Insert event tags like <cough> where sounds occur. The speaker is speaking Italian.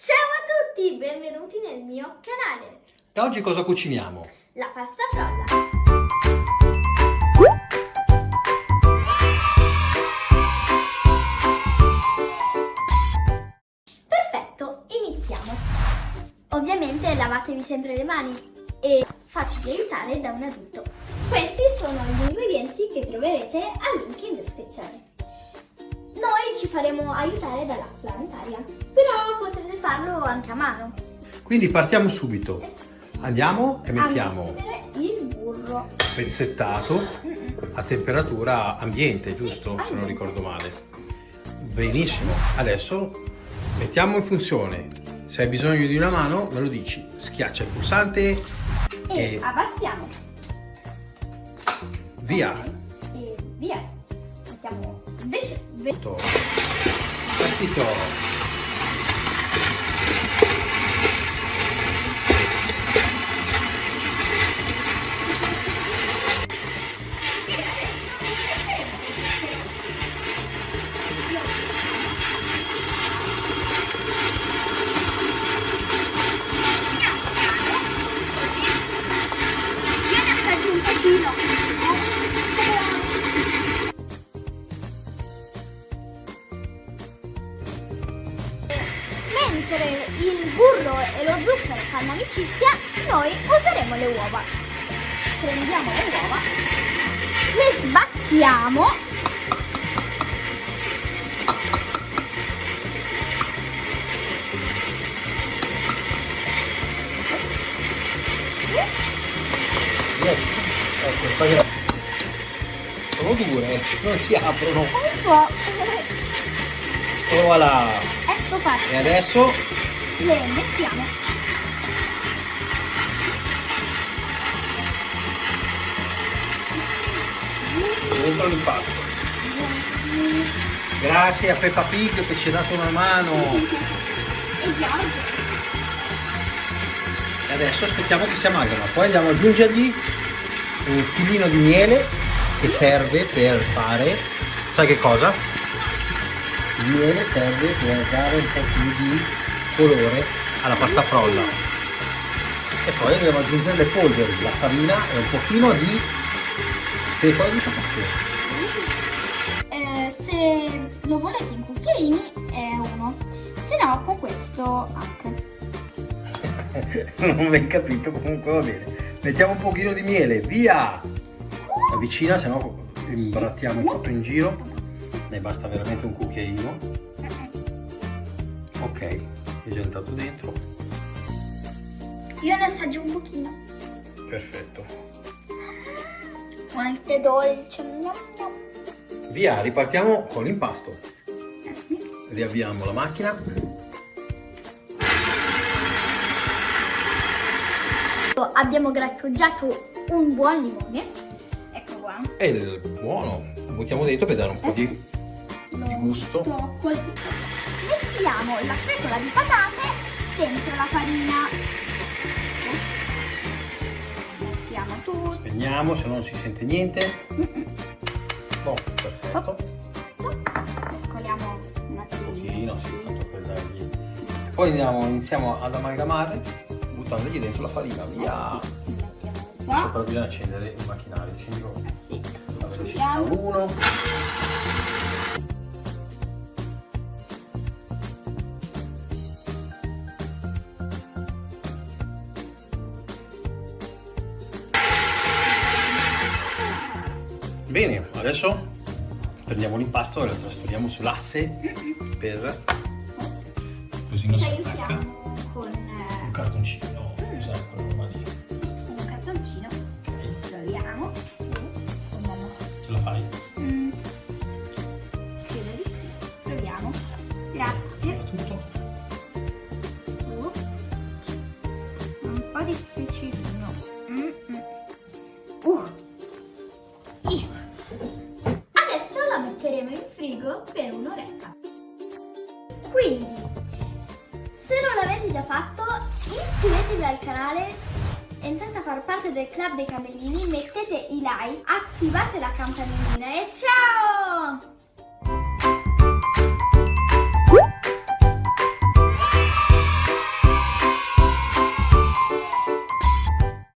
Ciao a tutti, benvenuti nel mio canale. E oggi cosa cuciniamo? La pasta frolla. Perfetto, iniziamo. Ovviamente lavatevi sempre le mani e fatevi aiutare da un adulto. Questi sono gli ingredienti che troverete al link in descrizione. Noi ci faremo aiutare dall'acqua anche a mano. Quindi partiamo subito. Andiamo e mettiamo il burro. pezzettato a temperatura ambiente, Sì, giusto? Se non ricordo male. Benissimo. Adesso mettiamo in funzione. Se hai bisogno di una mano, me lo dici. Schiaccia il pulsante E e abbassiamo. via. E via. Mettiamo invece... ve- Partito. Mentre il burro e lo zucchero fanno amicizia, noi useremo le uova. Prendiamo le uova, le sbattiamo Ecco, Sono dure, non si aprono. un po'. E voilà. Fatto. E adesso Le mettiamo. dentro l'impasto. Grazie a Peppa Pig che ci ha dato una mano. <laughs> E Giorgio. E adesso aspettiamo che si amalgama. Poi andiamo ad aggiungergli un filino di miele che serve per fare, sai che cosa? Il miele serve per dare un po' più di colore alla pasta frolla. E poi andiamo ad aggiungere le polveri, la farina e un pochino di pepe di patate. Eh, se lo volete in cucchiaini è uno, se no con questo anche. <laughs> non ho ben capito, comunque va bene. Mettiamo un pochino di miele, via! Avvicina, se no imbrattiamo tutto in giro. Ne basta veramente un cucchiaino. Ok, è già entrato dentro. Io ne assaggio un pochino. Perfetto. Quanto dolce. Gnam, gnam. Via, ripartiamo con l'impasto. Riavviamo la macchina. Abbiamo grattugiato un buon limone. Ecco qua. E il buono. Buttiamo dentro per dare un po' di... Lo Di gusto. Mettiamo la fecola di patate dentro la farina. Mettiamo tutto. Spegniamo se no non si sente niente. Boh, perfetto. Mescoliamo un Un attimino. pochino, sì, tanto per dargli. Poi andiamo, iniziamo ad amalgamare buttandogli dentro la farina, Eh via. sì, mettiamo Adesso qua. però bisogna accendere il macchinario, accendilo Eh sì. a velocità Accendiamo. 1. Bene, adesso prendiamo l'impasto e lo trasferiamo sull'asse per così non si attacca. con Un eh, cartoncino, fatto, iscrivetevi al canale, entrate a far parte del club dei camellini, mettete i like, attivate la campanellina e ciao!